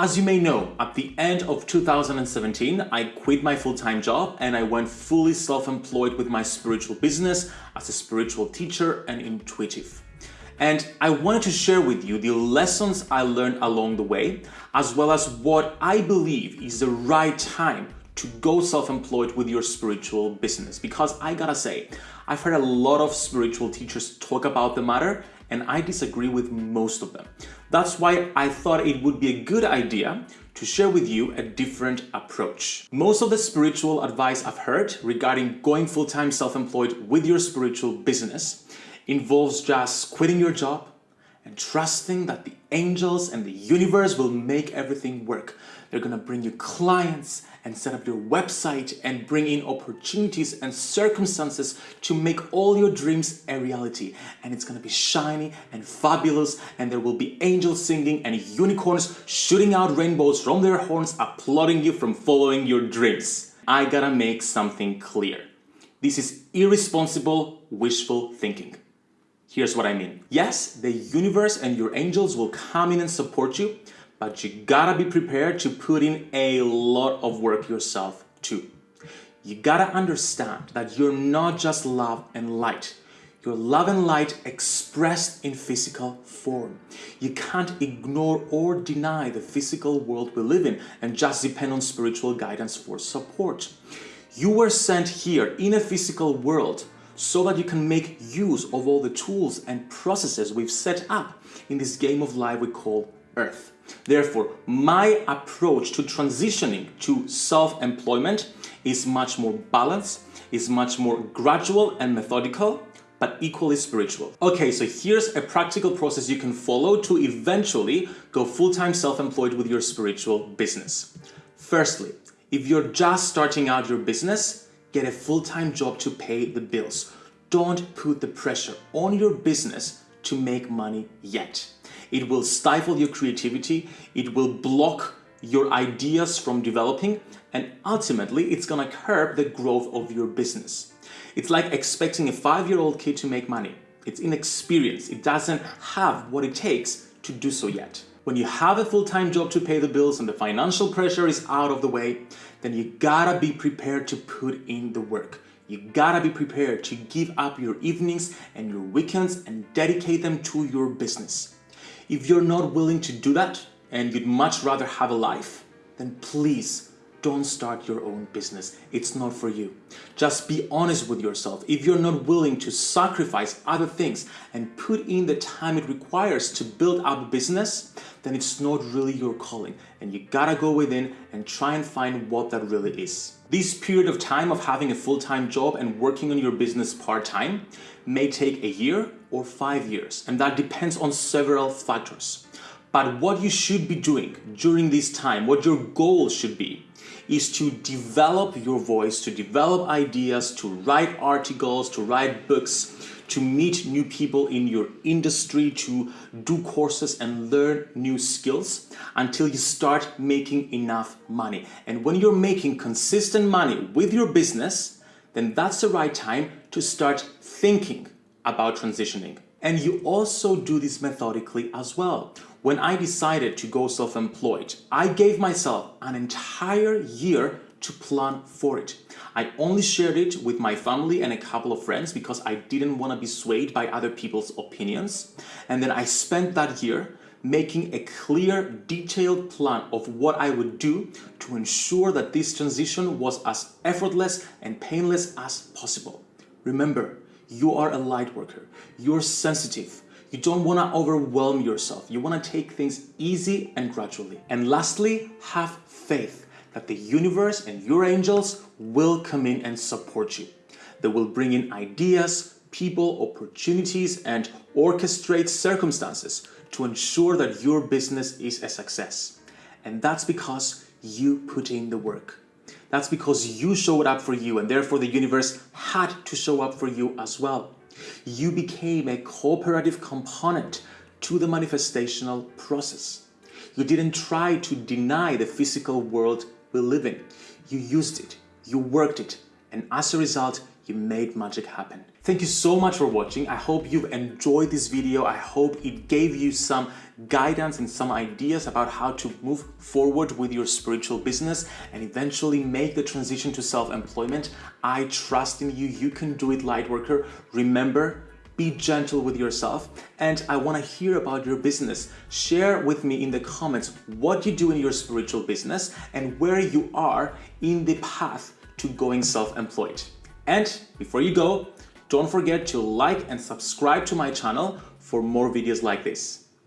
As you may know, at the end of 2017, I quit my full-time job and I went fully self-employed with my spiritual business as a spiritual teacher and intuitive. And I wanted to share with you the lessons I learned along the way, as well as what I believe is the right time to go self-employed with your spiritual business. Because I gotta say, I've heard a lot of spiritual teachers talk about the matter and I disagree with most of them. That's why I thought it would be a good idea to share with you a different approach. Most of the spiritual advice I've heard regarding going full-time self-employed with your spiritual business involves just quitting your job and trusting that the angels and the universe will make everything work. They're gonna bring you clients and set up your website and bring in opportunities and circumstances to make all your dreams a reality. And it's gonna be shiny and fabulous and there will be angels singing and unicorns shooting out rainbows from their horns applauding you from following your dreams. I gotta make something clear. This is irresponsible, wishful thinking. Here's what I mean. Yes, the universe and your angels will come in and support you, but you gotta be prepared to put in a lot of work yourself too. You gotta understand that you're not just love and light. You're love and light expressed in physical form. You can't ignore or deny the physical world we live in and just depend on spiritual guidance for support. You were sent here in a physical world so that you can make use of all the tools and processes we've set up in this game of life we call Earth. Therefore, my approach to transitioning to self-employment is much more balanced, is much more gradual and methodical, but equally spiritual. Okay, so here's a practical process you can follow to eventually go full-time self-employed with your spiritual business. Firstly, if you're just starting out your business, get a full-time job to pay the bills. Don't put the pressure on your business to make money yet. It will stifle your creativity, it will block your ideas from developing, and ultimately it's gonna curb the growth of your business. It's like expecting a five-year-old kid to make money. It's inexperienced, it doesn't have what it takes to do so yet. When you have a full-time job to pay the bills and the financial pressure is out of the way, then you gotta be prepared to put in the work. You gotta be prepared to give up your evenings and your weekends and dedicate them to your business. If you're not willing to do that and you'd much rather have a life, then please don't start your own business. It's not for you. Just be honest with yourself. If you're not willing to sacrifice other things and put in the time it requires to build up a business, then it's not really your calling and you gotta go within and try and find what that really is. This period of time of having a full-time job and working on your business part-time may take a year or five years, and that depends on several factors. But what you should be doing during this time, what your goal should be, is to develop your voice, to develop ideas, to write articles, to write books, to meet new people in your industry, to do courses and learn new skills until you start making enough money. And when you're making consistent money with your business, then that's the right time to start thinking about transitioning. And you also do this methodically as well. When I decided to go self-employed, I gave myself an entire year to plan for it. I only shared it with my family and a couple of friends because I didn't want to be swayed by other people's opinions. And then I spent that year making a clear, detailed plan of what I would do to ensure that this transition was as effortless and painless as possible. Remember, you are a light worker. You're sensitive. You don't want to overwhelm yourself. You want to take things easy and gradually. And lastly, have faith that the universe and your angels will come in and support you. They will bring in ideas, people, opportunities, and orchestrate circumstances to ensure that your business is a success. And that's because you put in the work. That's because you showed up for you and therefore the universe had to show up for you as well. You became a cooperative component to the manifestational process. You didn't try to deny the physical world we live in. You used it, you worked it, and as a result, you made magic happen. Thank you so much for watching. I hope you've enjoyed this video. I hope it gave you some guidance and some ideas about how to move forward with your spiritual business and eventually make the transition to self-employment. I trust in you. You can do it, Lightworker. Remember, be gentle with yourself and I want to hear about your business. Share with me in the comments what you do in your spiritual business and where you are in the path to going self-employed. And before you go, don't forget to like and subscribe to my channel for more videos like this.